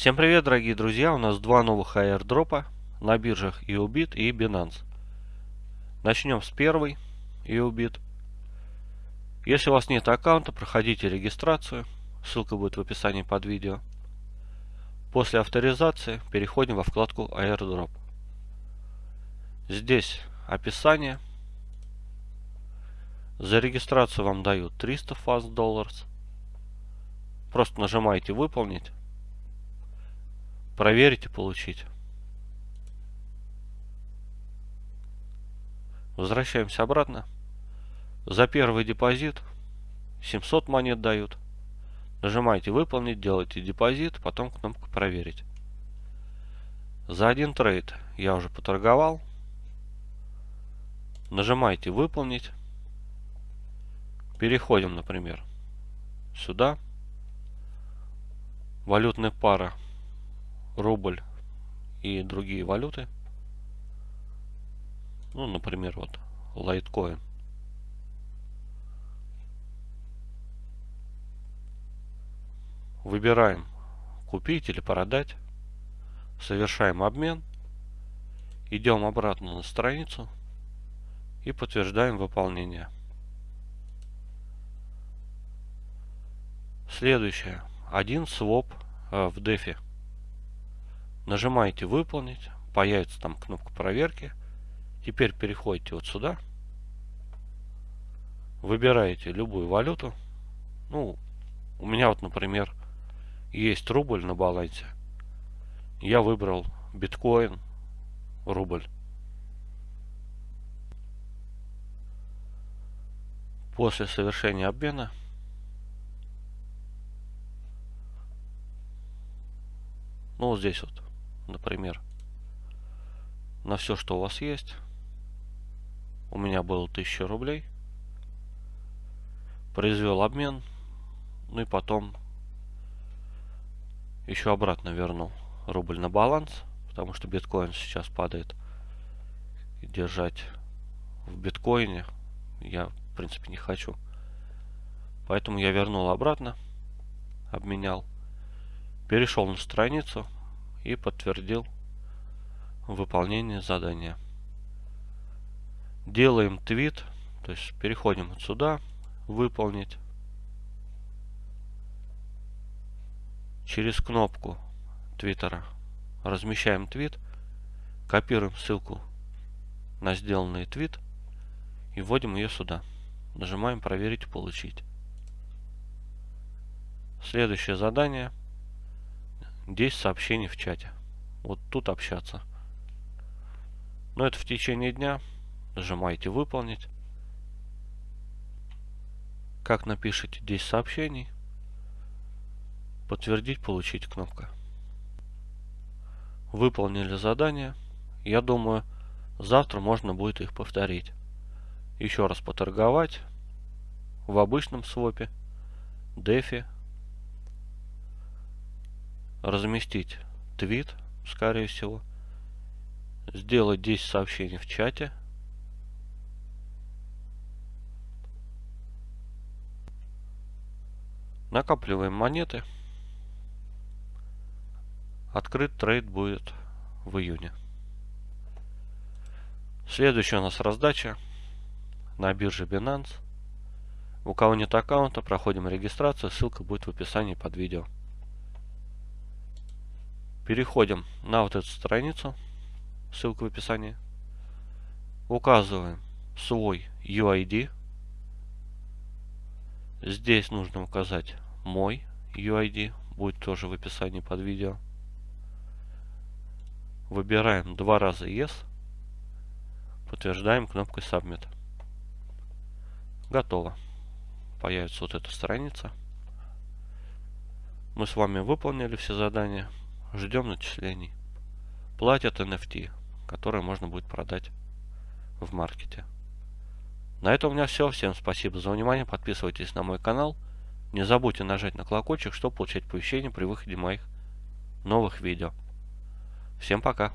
Всем привет, дорогие друзья! У нас два новых airdропа на биржах EOBIT и Binance. Начнем с первой EOBIT. Если у вас нет аккаунта, проходите регистрацию. Ссылка будет в описании под видео. После авторизации переходим во вкладку airdrop. Здесь описание. За регистрацию вам дают 300 fast dollars. Просто нажимаете выполнить проверить и получить. Возвращаемся обратно. За первый депозит 700 монет дают. Нажимаете выполнить, делаете депозит, потом кнопку проверить. За один трейд я уже поторговал. Нажимаете выполнить. Переходим, например, сюда. Валютная пара рубль и другие валюты. Ну, например, вот Litecoin. Выбираем купить или продать. Совершаем обмен. Идем обратно на страницу и подтверждаем выполнение. Следующее. Один своп э, в дефи. Нажимаете выполнить. Появится там кнопка проверки. Теперь переходите вот сюда. Выбираете любую валюту. Ну, у меня вот, например, есть рубль на балансе. Я выбрал биткоин, рубль. После совершения обмена ну вот здесь вот например, на все, что у вас есть. У меня было 1000 рублей. Произвел обмен. Ну и потом еще обратно вернул рубль на баланс. Потому что биткоин сейчас падает. И держать в биткоине я, в принципе, не хочу. Поэтому я вернул обратно. Обменял. Перешел на страницу и подтвердил выполнение задания. Делаем твит, то есть переходим сюда, выполнить. Через кнопку твиттера размещаем твит, копируем ссылку на сделанный твит и вводим ее сюда. Нажимаем проверить получить. Следующее задание – 10 сообщений в чате. Вот тут общаться. Но это в течение дня. Нажимаете выполнить. Как напишите 10 сообщений. Подтвердить, получить кнопка. Выполнили задание. Я думаю, завтра можно будет их повторить. Еще раз поторговать в обычном свопе, дефи разместить твит, скорее всего, сделать 10 сообщений в чате, накапливаем монеты, открыт трейд будет в июне. Следующая у нас раздача на бирже Binance. У кого нет аккаунта, проходим регистрацию, ссылка будет в описании под видео. Переходим на вот эту страницу, ссылка в описании. Указываем свой UID. Здесь нужно указать мой UID, будет тоже в описании под видео. Выбираем два раза Yes. Подтверждаем кнопкой Submit. Готово. Появится вот эта страница. Мы с вами выполнили все задания. Ждем начислений. Платят NFT, которые можно будет продать в маркете. На этом у меня все. Всем спасибо за внимание. Подписывайтесь на мой канал. Не забудьте нажать на колокольчик, чтобы получать оповещения при выходе моих новых видео. Всем пока.